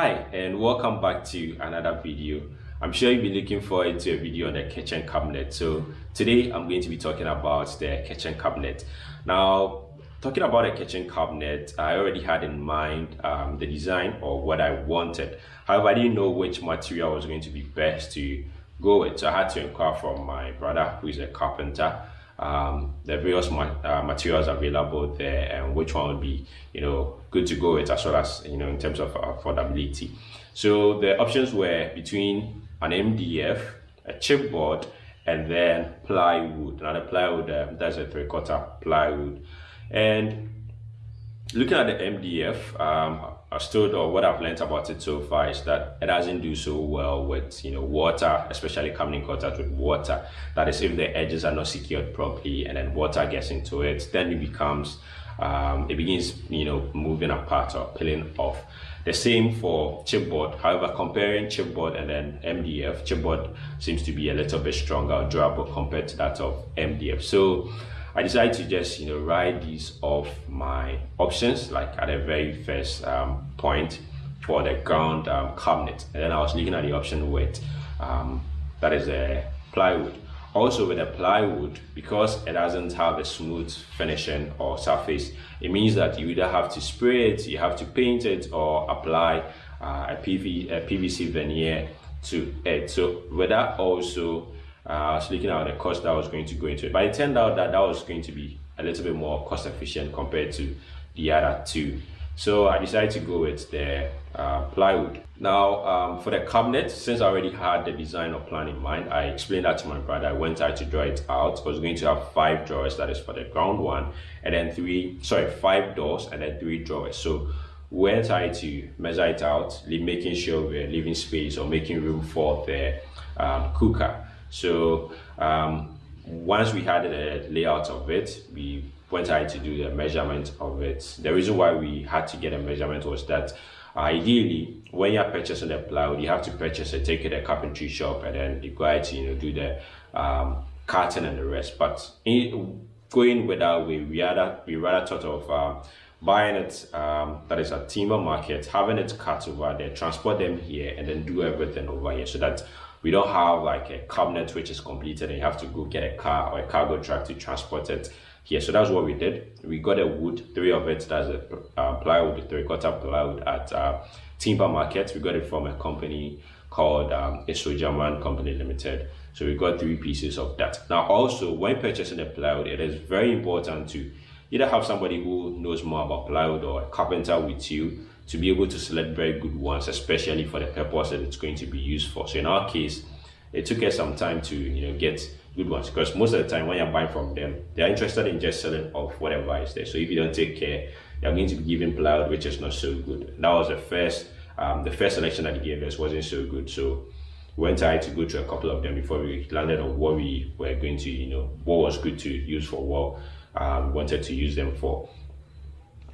Hi and welcome back to another video. I'm sure you've been looking forward to a video on the kitchen cabinet. So today I'm going to be talking about the kitchen cabinet. Now talking about a kitchen cabinet, I already had in mind um, the design or what I wanted. However, I didn't know which material was going to be best to go with. So I had to inquire from my brother who is a carpenter um, the various ma uh, materials available there and which one would be you know good to go with as well as you know in terms of affordability. So the options were between an mdf a chipboard and then plywood. Now the plywood um, that's a three-quarter plywood. And looking at the mdf um, I've stood or what I've learned about it so far is that it doesn't do so well with you know water, especially coming in contact with water. That is, if the edges are not secured properly and then water gets into it, then it becomes um, it begins you know moving apart or peeling off. The same for chipboard. However, comparing chipboard and then MDF, chipboard seems to be a little bit stronger or durable compared to that of MDF. So I decided to just you know write these off my options like at the very first um, point for the ground um, cabinet. And then I was looking at the option with um, that is a plywood. Also with a plywood because it doesn't have a smooth finishing or surface it means that you either have to spray it you have to paint it or apply uh, a, PV, a PVC veneer to it. So with that also I was looking at the cost that was going to go into it. But it turned out that that was going to be a little bit more cost efficient compared to the other two. So I decided to go with the uh, plywood. Now um, for the cabinet, since I already had the design or plan in mind, I explained that to my brother. I went out to draw it out. I was going to have five drawers, that is for the ground one, and then three, sorry, five doors and then three drawers. So went I to measure it out, making sure we're leaving space or making room for the um, cooker. So um, once we had the layout of it, we went ahead to do the measurement of it. The reason why we had to get a measurement was that ideally, when you're purchasing a plywood, you have to purchase it, take it to a carpentry shop, and then you go ahead to you know do the um, cutting and the rest. But in, going with that way, we rather we rather thought of um, buying it um, that is a timber market, having it cut over there, transport them here, and then do everything over here, so that we don't have like a cabinet which is completed and you have to go get a car or a cargo truck to transport it here. So that's what we did. We got a wood, three of it, that's a uh, plywood, three quarter plywood at uh, Timber Market. We got it from a company called um, German Company Limited. So we got three pieces of that. Now also, when purchasing a plywood, it is very important to either have somebody who knows more about plywood or a carpenter with you to be able to select very good ones, especially for the purpose that it's going to be used for. So in our case, it took us some time to you know get good ones because most of the time when you're buying from them, they're interested in just selling off whatever is there. So if you don't take care, you're going to be giving plywood which is not so good. That was the first um, the first selection that they gave us wasn't so good. So we went ahead to go to a couple of them before we landed on what we were going to, you know, what was good to use for what um, wanted to use them for.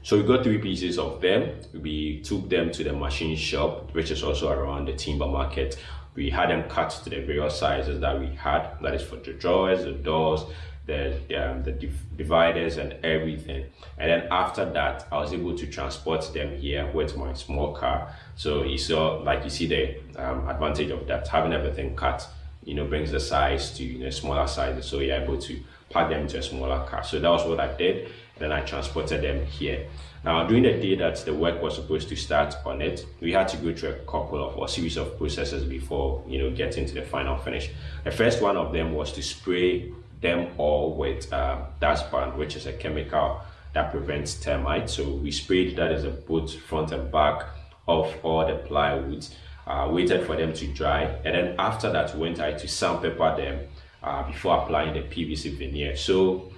So we got three pieces of them. We took them to the machine shop, which is also around the timber market. We had them cut to the various sizes that we had. That is for the drawers, the doors, the um, the dividers and everything. And then after that, I was able to transport them here with my small car. So you saw, like you see the um, advantage of that, having everything cut, you know, brings the size to you know, smaller sizes. So you're able to pack them into a smaller car. So that was what I did then I transported them here. Now, during the day that the work was supposed to start on it, we had to go through a couple of or series of processes before you know getting to the final finish. The first one of them was to spray them all with uh, Dursban, which is a chemical that prevents termites. So we sprayed that as a both front and back of all the plywoods. Uh, waited for them to dry, and then after that, we went out to sandpaper them uh, before applying the PVC veneer. So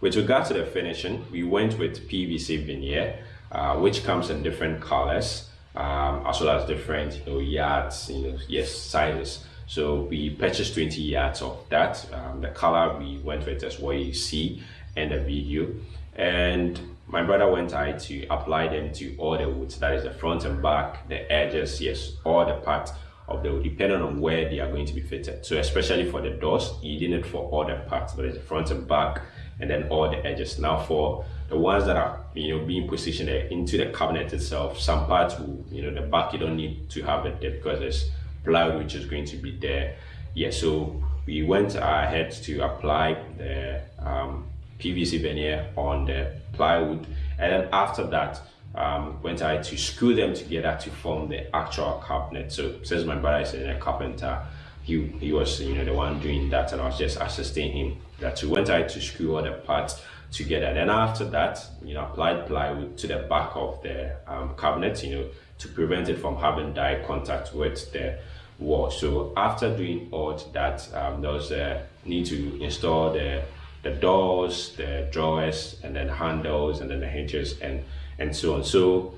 with regard to the finishing, we went with PVC veneer, uh, which comes in different colors, um, as well as different you know, yards, you know, yes, sizes. So we purchased 20 yards of that. Um, the color we went with is what you see in the video. And my brother went ahead to apply them to all the woods, that is the front and back, the edges, yes, all the parts of the depending on where they are going to be fitted. So especially for the doors, you did it for all the parts, but it's the front and back, and then all the edges. Now for the ones that are you know being positioned into the cabinet itself, some parts will you know the back you don't need to have it there because there's plywood which is going to be there. Yeah, so we went ahead to apply the um, PVC veneer on the plywood and then after that um, went ahead to screw them together to form the actual cabinet. So since my brother is a carpenter, he, he was you know the one doing that and I was just assisting him. That we went ahead to screw all the parts together. Then after that, you know, applied plywood to the back of the um, cabinet, you know, to prevent it from having direct contact with the wall. So after doing all that, um, there was a need to install the the doors, the drawers, and then handles, and then the hinges, and and so on. So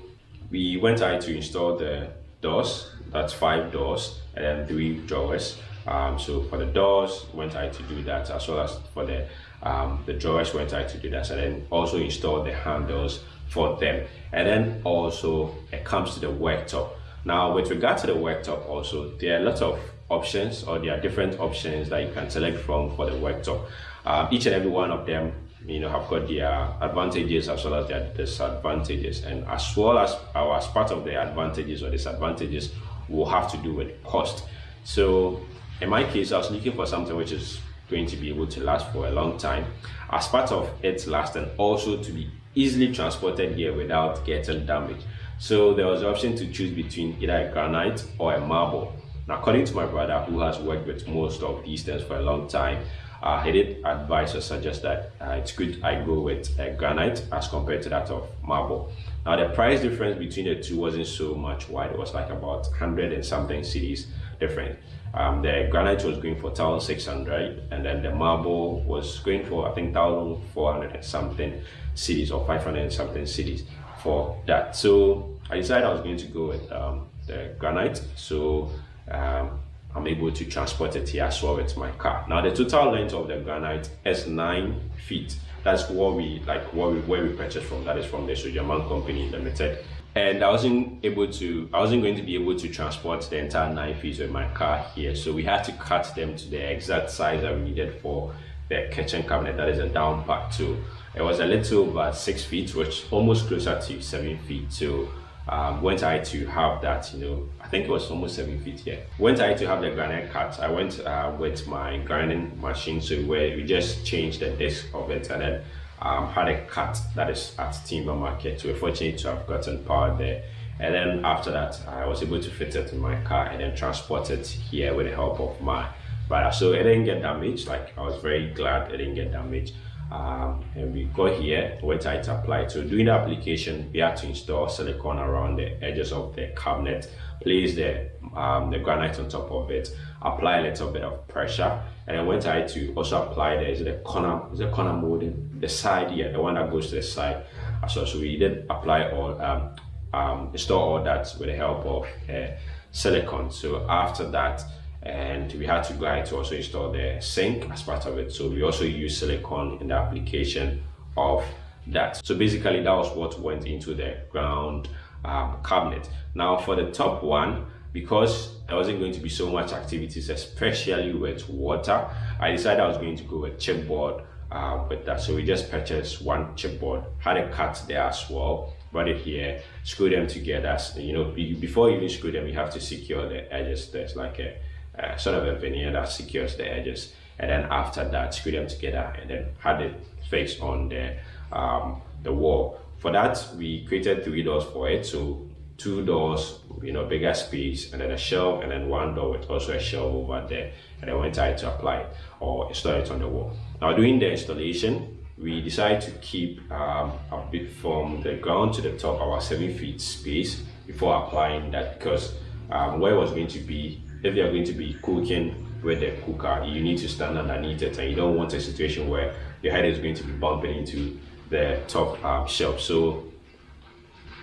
we went ahead to install the doors. That's five doors, and then three drawers. Um, so for the doors, went ahead to do that, as well as for the um, the drawers, went ahead to do that, and then also install the handles for them. And then also it comes to the worktop. Now, with regard to the worktop, also there are lots of options, or there are different options that you can select from for the worktop. Um, each and every one of them you know have got their advantages as well as their disadvantages. And as well as our as part of the advantages or disadvantages will have to do with cost. So in my case i was looking for something which is going to be able to last for a long time. As part of its last and also to be easily transported here without getting damaged. So there was the option to choose between either a granite or a marble. Now according to my brother who has worked with most of these things for a long time uh, he did advise or suggest that uh, it's good I go with uh, granite as compared to that of marble. Now the price difference between the two wasn't so much wide. It was like about 100 and something cedis different. Um, the granite was going for 1600 and then the marble was going for I think 1400 and something cedis or 500 and something cedis for that. So I decided I was going to go with um, the granite. So um, I'm able to transport it here as well with my car. Now the total length of the granite is nine feet. That's what we like what we where we purchased from. That is from the Sojaman Company Limited. And I wasn't able to I wasn't going to be able to transport the entire nine feet with my car here. So we had to cut them to the exact size that we needed for the kitchen cabinet that is a down part too. It was a little over six feet, which almost closer to seven feet. So um, went I to have that, you know, I think it was almost seven feet here. Went I to have the granite cut, I went uh, with my grinding machine, so where we just changed the disc of it and then um, had a cut that is at Timber Market. So we're fortunate to have gotten power there. And then after that, I was able to fit it in my car and then transport it here with the help of my brother. So it didn't get damaged. Like I was very glad it didn't get damaged um, and we go here where to apply so doing the application we have to install silicone around the edges of the cabinet place the um, the granite on top of it apply a little bit of pressure and then went I to also apply the is the corner is the corner molding the side here the one that goes to the side. So, so we did apply all um, um, install all that with the help of uh, silicone. So after that and we had to go ahead to also install the sink as part of it. So we also use silicone in the application of that. So basically that was what went into the ground um, cabinet. Now for the top one because there wasn't going to be so much activities especially with water i decided i was going to go with chipboard uh, with that. So we just purchased one chipboard had a cut there as well brought it here screw them together. You know before you even screw them you have to secure the edges. There's like a uh, sort of a veneer that secures the edges and then after that screw them together and then had it fixed on the um, the wall. For that we created three doors for it. So two doors you know bigger space and then a shelf and then one door with also a shelf over there. And then went ahead to apply it or install it on the wall. Now doing the installation we decided to keep um, a bit from the ground to the top our seven feet space before applying that because um, where it was going to be if you're going to be cooking with the cooker, you need to stand underneath it and you don't want a situation where your head is going to be bumping into the top um, shelf. So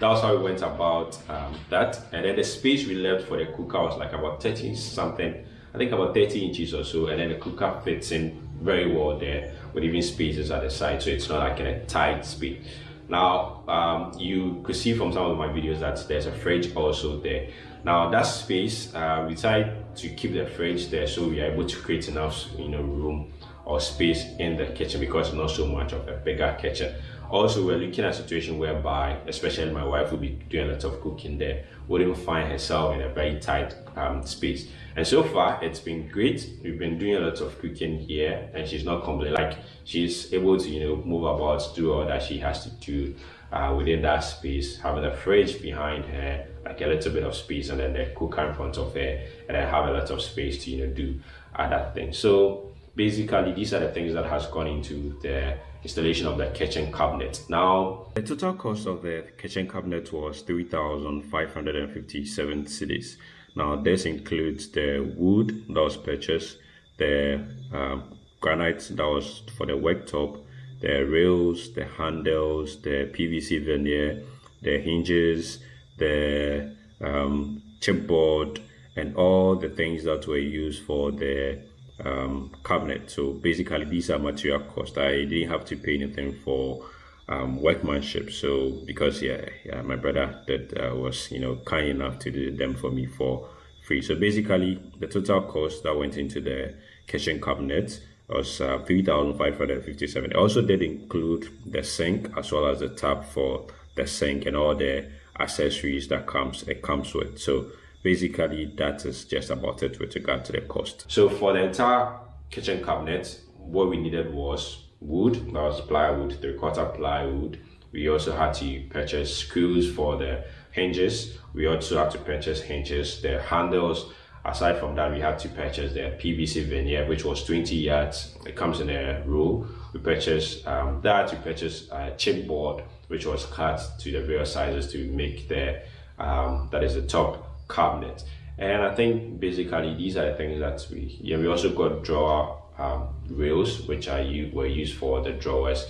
that's how we went about um, that. And then the space we left for the cooker was like about 30 something, I think about 30 inches or so. And then the cooker fits in very well there with even spaces at the side. So it's not like in a tight space. Now, um, you could see from some of my videos that there's a fridge also there. Now that space, uh, we tried to keep the fridge there so we are able to create enough, you know, room or space in the kitchen because not so much of a bigger kitchen. Also, we're looking at a situation whereby, especially my wife will be doing a lot of cooking there, wouldn't find herself in a very tight um, space. And so far, it's been great. We've been doing a lot of cooking here, and she's not complaining. Like she's able to, you know, move about, do all that she has to do uh, within that space, having a fridge behind her, like a little bit of space, and then the cooker in front of her, and then have a lot of space to, you know, do other things. So basically, these are the things that has gone into the installation of the kitchen cabinet. Now, the total cost of the kitchen cabinet was 3,557 cedis. Now, this includes the wood that was purchased, the um, granite that was for the worktop, the rails, the handles, the PVC veneer, the hinges, the um, chipboard, and all the things that were used for the um, cabinet. So basically, these are material costs. I didn't have to pay anything for um, workmanship. So because yeah, yeah my brother that uh, was you know kind enough to do them for me for free. So basically, the total cost that went into the kitchen cabinet was uh, 3,557. It also did include the sink as well as the tap for the sink and all the accessories that comes it comes with. So basically that is just about it with regard to the cost. So for the entire kitchen cabinet, what we needed was wood, that was plywood, three quarter plywood. We also had to purchase screws for the hinges. We also had to purchase hinges, the handles. Aside from that, we had to purchase the PVC veneer, which was 20 yards. It comes in a roll. We purchased um, that We purchased a chipboard, which was cut to the various sizes to make the um, that is the top cabinet. And I think basically these are the things that we, yeah, we also got drawer um, rails, which are were used for the drawers.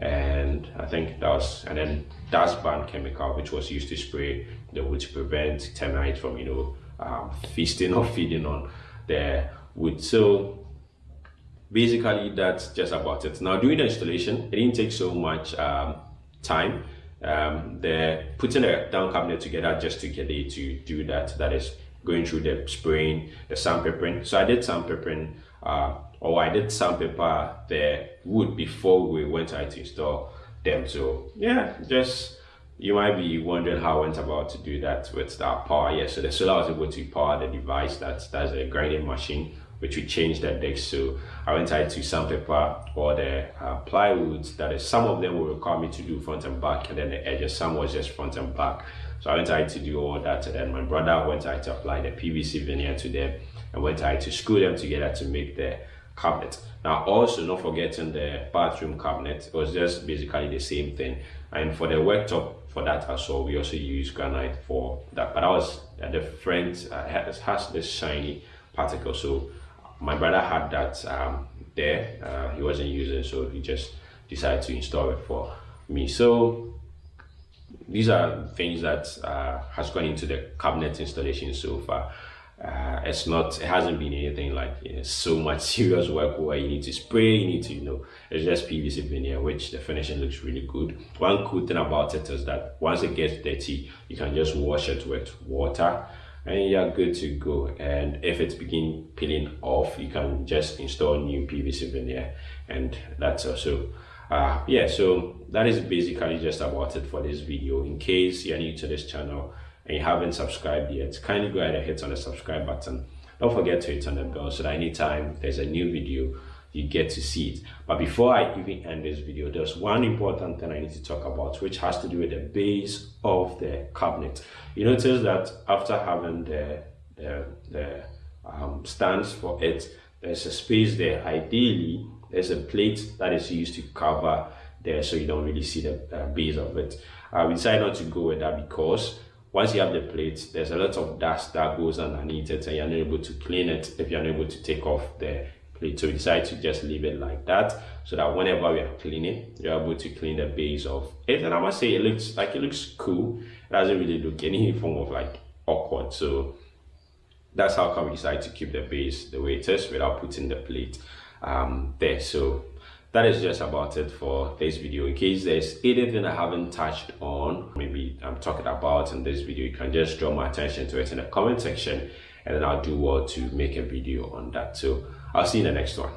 And I think that was, and then Dursban chemical, which was used to spray the wood to prevent termites from, you know, um, feasting or feeding on the wood. So basically that's just about it. Now doing the installation, it didn't take so much um, time um, the putting a down cabinet together just to get it to do that. That is going through the spraying, the sandpapering. So I did sandpapering, uh, or I did sandpaper the wood before we went out to install them. So yeah, just you might be wondering how I went about to do that with that power. Yeah, so the solar was able to power the device. That's that's a grinding machine which we changed that deck. So I went out to sandpaper or the uh, plywoods that is some of them will require me to do front and back and then the edges, some was just front and back. So I went out to do all that and then my brother went out to apply the PVC veneer to them and went out to screw them together to make the cabinet. Now also not forgetting the bathroom cabinet, it was just basically the same thing. And for the worktop for that as well, we also use granite for that. But I was a uh, has, has this shiny particle. So my brother had that um, there uh, he wasn't using so he just decided to install it for me. So these are things that uh, has gone into the cabinet installation so far. Uh, it's not it hasn't been anything like you know, so much serious work where you need to spray you need to you know it's just pvc veneer which the finishing looks really good. One cool thing about it is that once it gets dirty you can just wash it with water and you're good to go. And if it's begin peeling off. You can just install new PVC veneer and that's also uh, yeah so that is basically just about it for this video. In case you're new to this channel and you haven't subscribed yet kindly go ahead and hit on the subscribe button. Don't forget to hit on the bell so that anytime there's a new video you get to see it. But before I even end this video, there's one important thing I need to talk about, which has to do with the base of the cabinet. You notice that after having the, the, the um, stands for it, there's a space there. Ideally, there's a plate that is used to cover there so you don't really see the uh, base of it. Uh, we decided not to go with that because once you have the plate, there's a lot of dust that goes underneath it and you're not able to clean it if you're not able to take off the plate. So we decided to just leave it like that so that whenever we are cleaning, you're able to clean the base of it. And I must say it looks like it looks cool. It doesn't really look any form of like awkward. So that's how come we decided to keep the base the way it is without putting the plate um, there. So that is just about it for this video in case there's anything i haven't touched on maybe i'm talking about in this video you can just draw my attention to it in the comment section and then i'll do well to make a video on that so I'll see you in the next one.